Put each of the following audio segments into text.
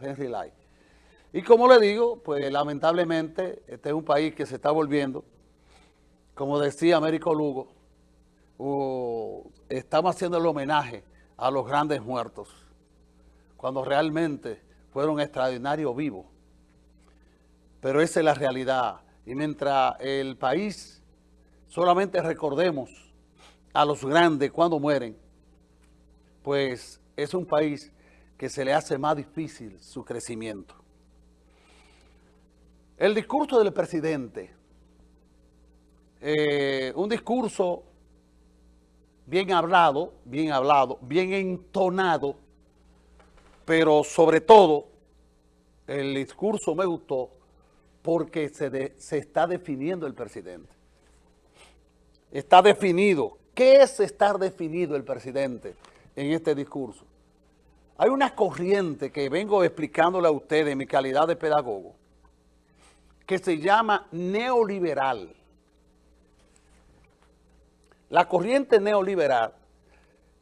Henry Lai. Y como le digo, pues lamentablemente este es un país que se está volviendo, como decía Américo Lugo, estamos haciendo el homenaje a los grandes muertos, cuando realmente fueron extraordinarios vivos. Pero esa es la realidad. Y mientras el país solamente recordemos a los grandes cuando mueren, pues es un país que se le hace más difícil su crecimiento. El discurso del presidente, eh, un discurso bien hablado, bien hablado, bien entonado, pero sobre todo el discurso me gustó porque se, se está definiendo el presidente. Está definido. ¿Qué es estar definido el presidente en este discurso? Hay una corriente que vengo explicándole a ustedes en mi calidad de pedagogo, que se llama neoliberal. La corriente neoliberal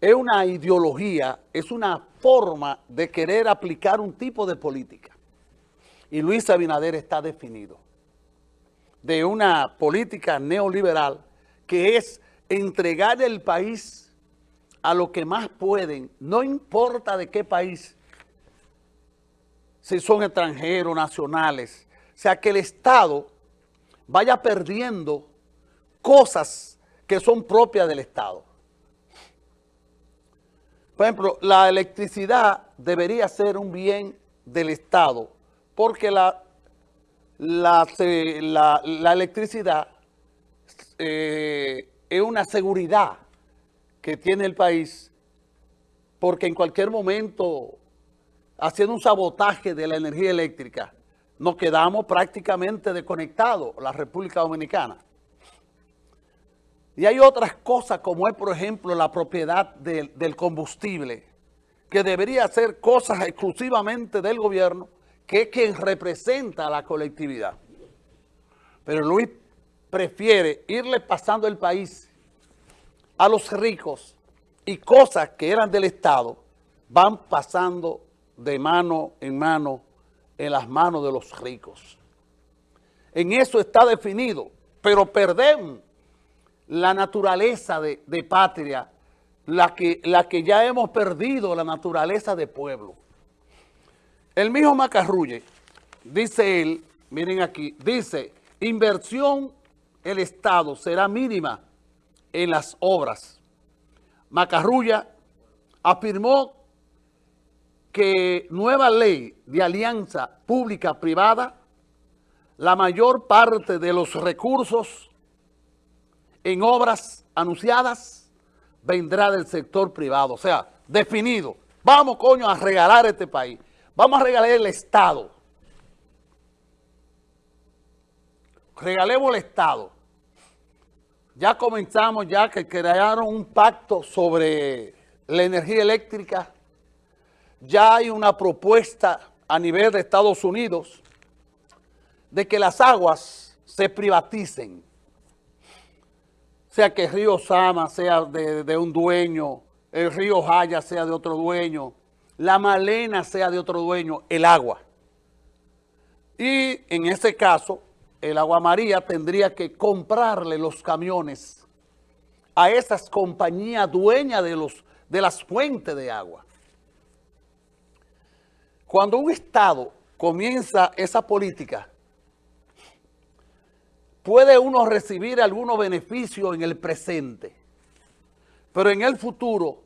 es una ideología, es una forma de querer aplicar un tipo de política. Y Luis Abinader está definido de una política neoliberal que es entregar el país a lo que más pueden, no importa de qué país, si son extranjeros, nacionales, o sea, que el Estado vaya perdiendo cosas que son propias del Estado. Por ejemplo, la electricidad debería ser un bien del Estado porque la, la, electricidad eh, es una seguridad que tiene el país porque en cualquier momento, haciendo un sabotaje de la energía eléctrica, nos quedamos prácticamente desconectados, la República Dominicana. Y hay otras cosas como es, por ejemplo, la propiedad del combustible, que debería ser cosas exclusivamente del gobierno, que es quien representa a la colectividad. Pero Luis prefiere irle pasando el país a los ricos y cosas que eran del Estado van pasando de mano en mano en las manos de los ricos. En eso está definido, pero perdemos la naturaleza de, patria, la que, la que ya hemos perdido, la naturaleza de pueblo. El mismo Macarrulle, dice él, miren aquí, dice, inversión el Estado será mínima en las obras. Macarrulla afirmó que nueva ley de alianza pública-privada, la mayor parte de los recursos en obras anunciadas vendrá del sector privado. O sea, definido. Vamos, coño, a regalar este país. Vamos a regalar el Estado. Regalemos el Estado. Ya comenzamos ya que crearon un pacto sobre la energía eléctrica. Ya hay una propuesta a nivel de Estados Unidos de que las aguas se privaticen sea que el río Sama sea de, un dueño, el río Jaya sea de otro dueño, la Malena sea de otro dueño, el agua. Y en ese caso, el Agua María tendría que comprarle los camiones a esas compañías dueñas de, de las fuentes de agua. Cuando un Estado comienza esa política, puede uno recibir algunos beneficios en el presente, pero en el futuro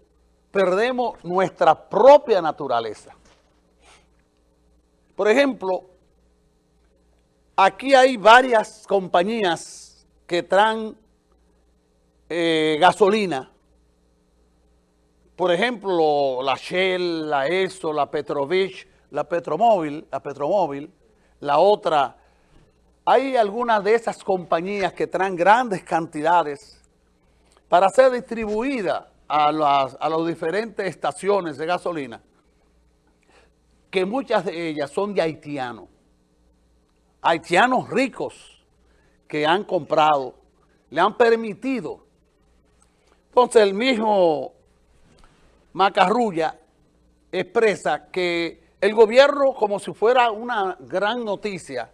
perdemos nuestra propia naturaleza. Por ejemplo, aquí hay varias compañías que traen eh, gasolina. Por ejemplo, la Shell, la ESO, la Petrovich, la Petromóvil, la Petromóvil, la otra hay algunas de esas compañías que traen grandes cantidades para ser distribuidas a las, a diferentes estaciones de gasolina, que muchas de ellas son de haitianos. Haitianos ricos que han comprado, le han permitido. Entonces el mismo Macarrulla expresa que el gobierno, como si fuera una gran noticia,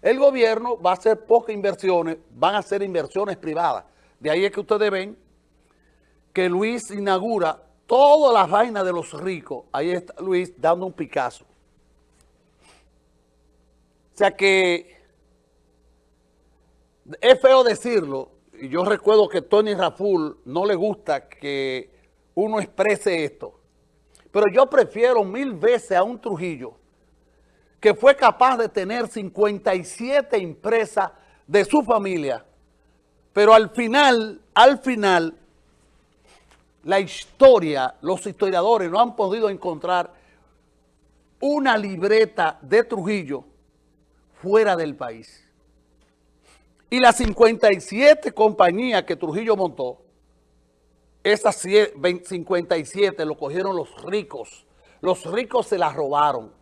el gobierno va a hacer pocas inversiones, van a hacer inversiones privadas. De ahí es que ustedes ven que Luis inaugura todas las vainas de los ricos. Ahí está Luis dando un Picasso. O sea que es feo decirlo, y yo recuerdo que Tony Raful no le gusta que uno exprese esto, pero yo prefiero mil veces a un Trujillo que fue capaz de tener 57 empresas de su familia, pero al final, al final, la historia, los historiadores no han podido encontrar una libreta de Trujillo fuera del país. Y las 57 compañías que Trujillo montó, esas 57 lo cogieron los ricos. Los ricos se las robaron.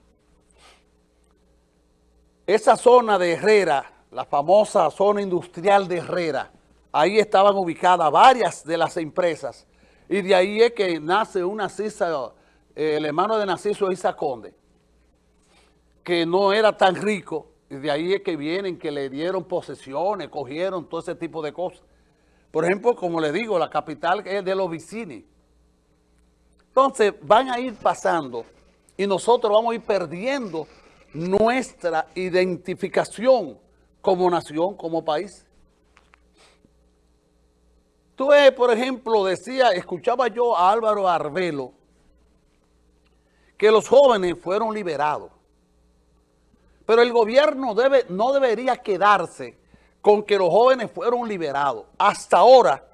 Esa zona de Herrera, la famosa zona industrial de Herrera, ahí estaban ubicadas varias de las empresas. Y de ahí es que nace una CISA, eh, el hermano de Narciso Isa Conde, que no era tan rico, de ahí es que vienen, que le dieron posesiones, cogieron todo ese tipo de cosas. Por ejemplo, como le digo, la capital es de los Vicini. Entonces, van a ir pasando y nosotros vamos a ir perdiendo nuestra identificación como nación, como país. Tú por ejemplo, decía, escuchaba yo a Álvaro Arbelo, que los jóvenes fueron liberados. Pero el gobierno debe, no debería quedarse con que los jóvenes fueron liberados. Hasta ahora,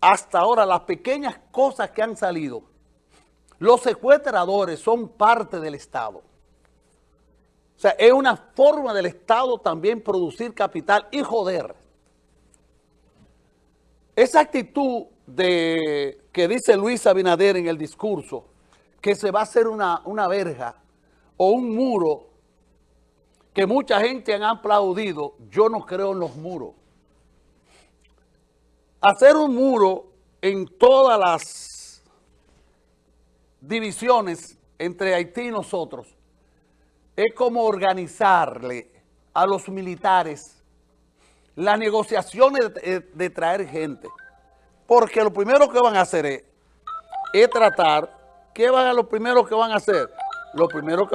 hasta ahora, las pequeñas cosas que han salido, los secuestradores son parte del Estado. O sea, es una forma del Estado también producir capital y joder. Esa actitud de que dice Luis Abinader en el discurso, que se va a hacer una, una verja, o un muro que mucha gente han aplaudido, yo no creo en los muros. Hacer un muro en todas las divisiones entre Haití y nosotros es como organizarle a los militares las negociaciones de, traer gente. Porque lo primero que van a hacer es, es tratar, ¿qué van a lo primero que van a hacer? Lo primero que